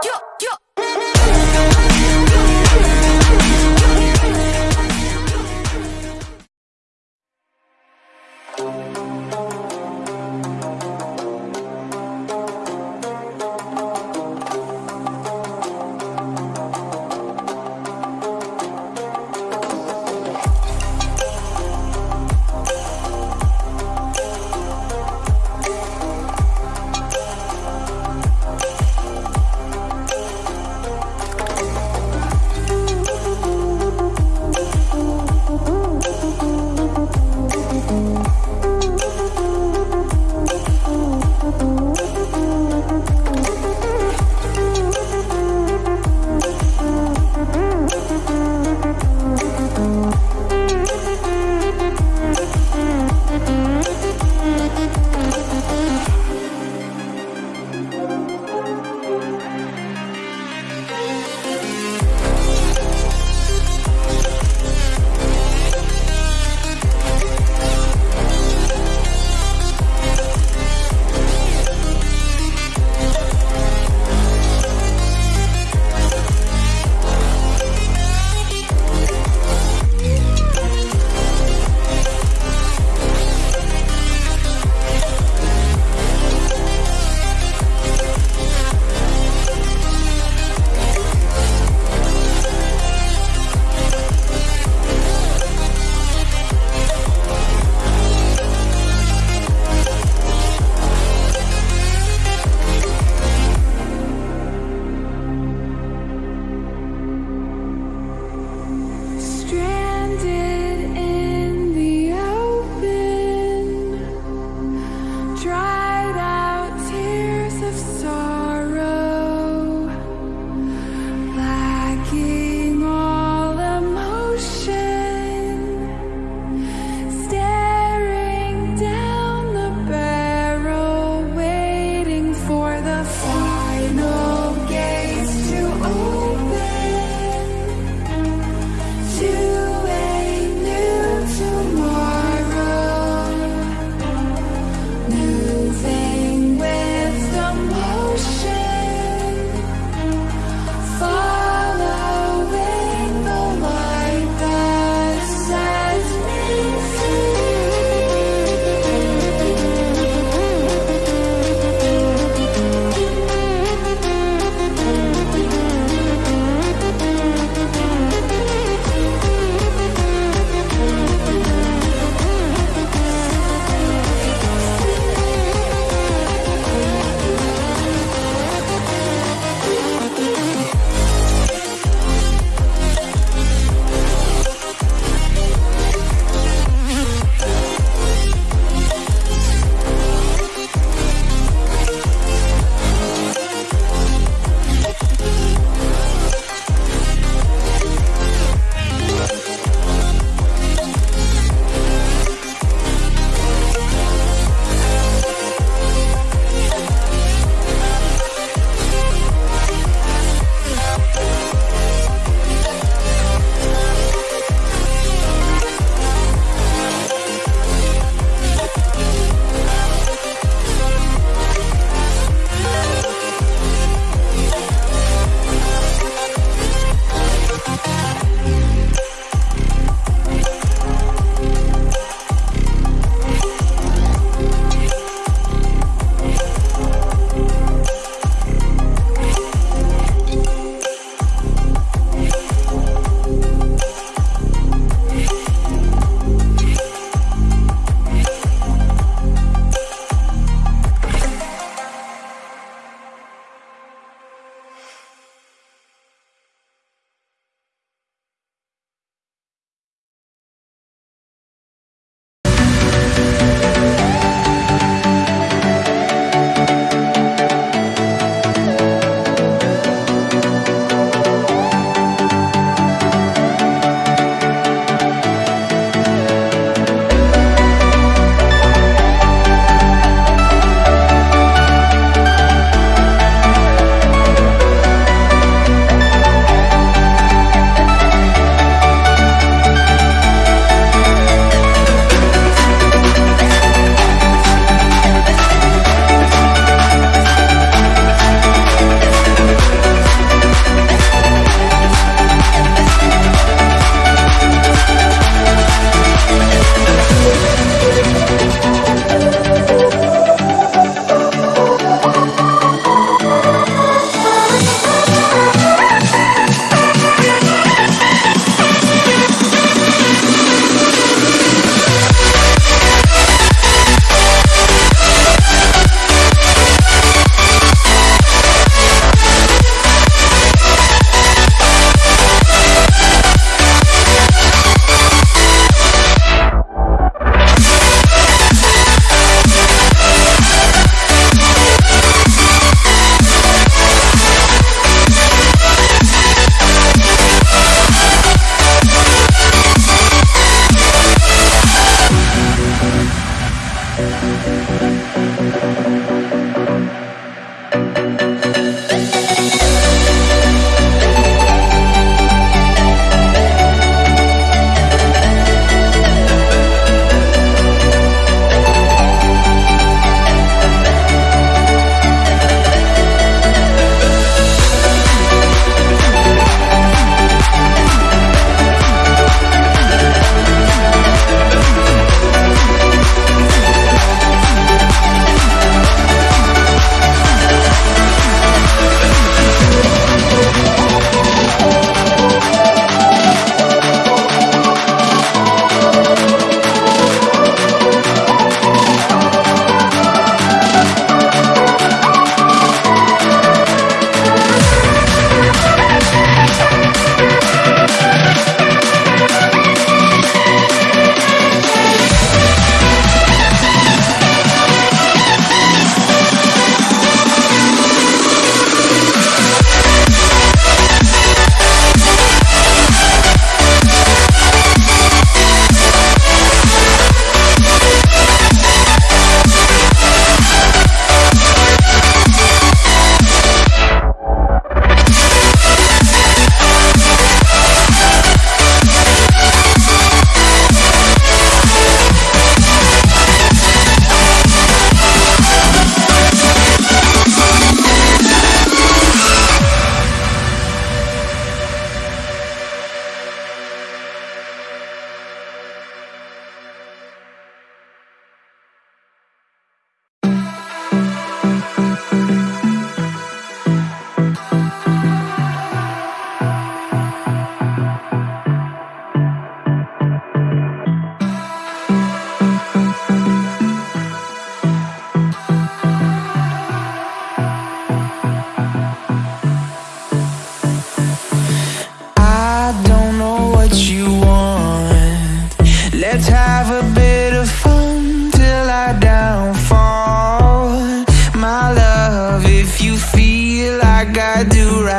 キュッキ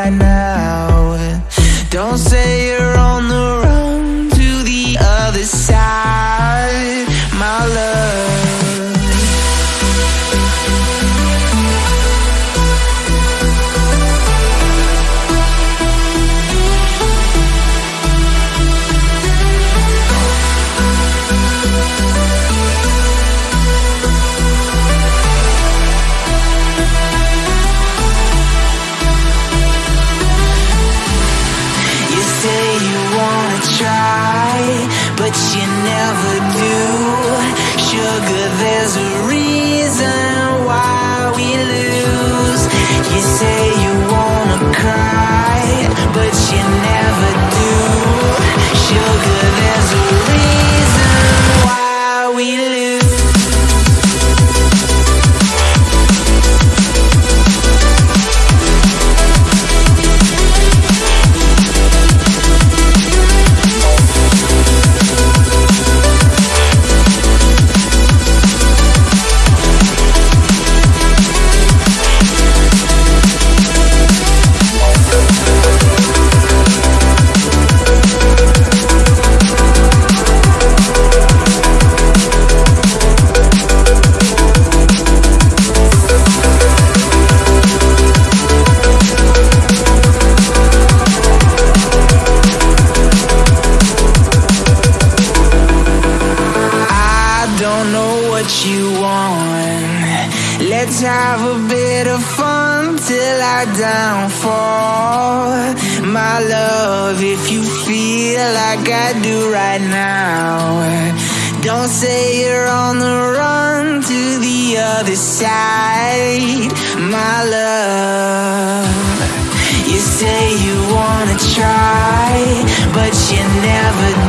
right now. Don't say you're on the run to the other side, my love. my downfall My love, if you feel like I do right now Don't say you're on the run to the other side My love. You say you wanna try But you never